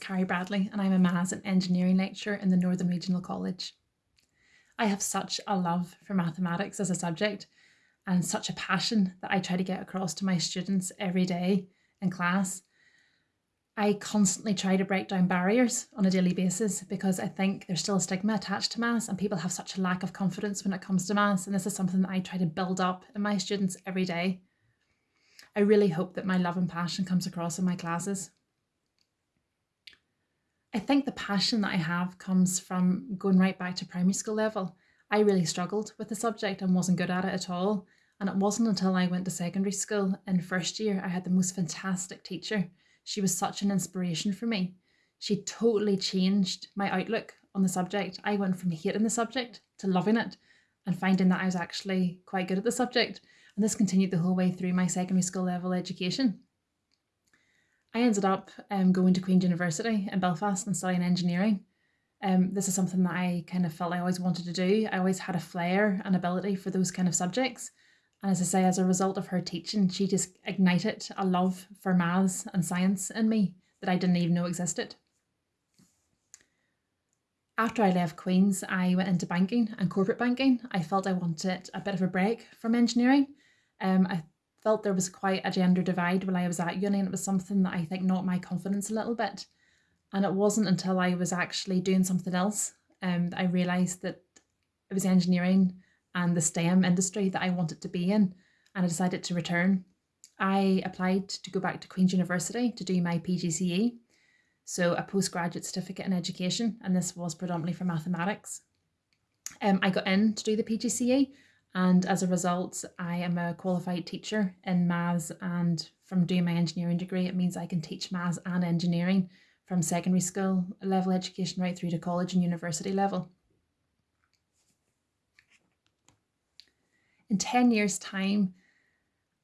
Carrie Bradley and I'm a Maths and Engineering lecturer in the Northern Regional College. I have such a love for mathematics as a subject and such a passion that I try to get across to my students every day in class. I constantly try to break down barriers on a daily basis because I think there's still a stigma attached to maths and people have such a lack of confidence when it comes to maths and this is something that I try to build up in my students every day. I really hope that my love and passion comes across in my classes. I think the passion that I have comes from going right back to primary school level. I really struggled with the subject and wasn't good at it at all. And it wasn't until I went to secondary school in first year I had the most fantastic teacher. She was such an inspiration for me. She totally changed my outlook on the subject. I went from hating the subject to loving it and finding that I was actually quite good at the subject. And this continued the whole way through my secondary school level education. I ended up um, going to Queen's University in Belfast and studying engineering. Um, this is something that I kind of felt I always wanted to do. I always had a flair and ability for those kind of subjects. And as I say, as a result of her teaching, she just ignited a love for maths and science in me that I didn't even know existed. After I left Queen's, I went into banking and corporate banking. I felt I wanted a bit of a break from engineering. Um, I felt there was quite a gender divide when I was at uni and it was something that I think knocked my confidence a little bit. And it wasn't until I was actually doing something else um, that I realised that it was engineering and the STEM industry that I wanted to be in and I decided to return. I applied to go back to Queen's University to do my PGCE, so a postgraduate certificate in education, and this was predominantly for mathematics. Um, I got in to do the PGCE and as a result I am a qualified teacher in maths and from doing my engineering degree it means I can teach maths and engineering from secondary school level education right through to college and university level. In 10 years time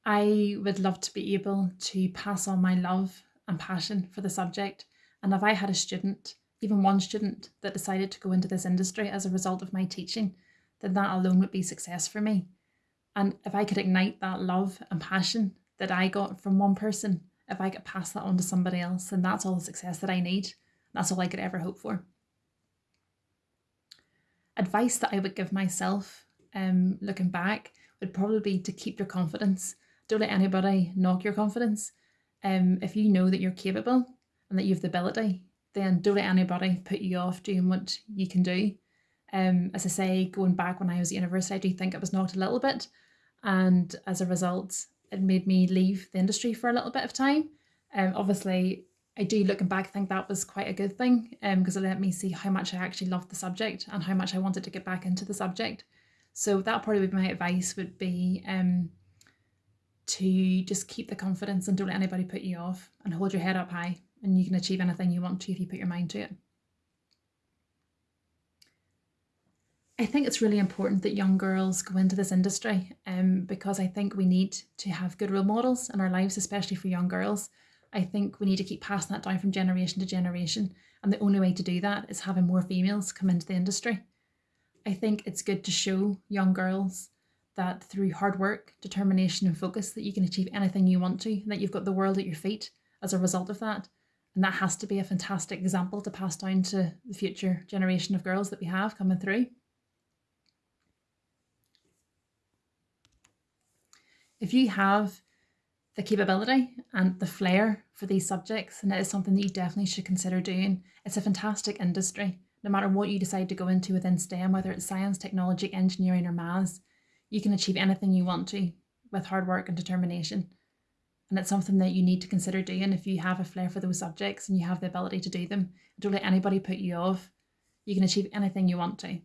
I would love to be able to pass on my love and passion for the subject and if I had a student, even one student that decided to go into this industry as a result of my teaching then that alone would be success for me. And if I could ignite that love and passion that I got from one person, if I could pass that on to somebody else, then that's all the success that I need. That's all I could ever hope for. Advice that I would give myself um, looking back would probably be to keep your confidence. Don't let anybody knock your confidence. Um, if you know that you're capable and that you have the ability, then don't let anybody put you off doing what you can do. Um, as I say, going back when I was at university, I do think it was knocked a little bit. And as a result, it made me leave the industry for a little bit of time. Um, obviously, I do looking back think that was quite a good thing because um, it let me see how much I actually loved the subject and how much I wanted to get back into the subject. So that probably would be my advice would be um, to just keep the confidence and don't let anybody put you off and hold your head up high and you can achieve anything you want to if you put your mind to it. I think it's really important that young girls go into this industry um, because I think we need to have good role models in our lives, especially for young girls. I think we need to keep passing that down from generation to generation. And the only way to do that is having more females come into the industry. I think it's good to show young girls that through hard work, determination and focus that you can achieve anything you want to, that you've got the world at your feet as a result of that. And that has to be a fantastic example to pass down to the future generation of girls that we have coming through. If you have the capability and the flair for these subjects, and it is something that you definitely should consider doing. It's a fantastic industry. No matter what you decide to go into within STEM, whether it's science, technology, engineering or maths, you can achieve anything you want to with hard work and determination. And it's something that you need to consider doing if you have a flair for those subjects and you have the ability to do them. Don't let anybody put you off. You can achieve anything you want to.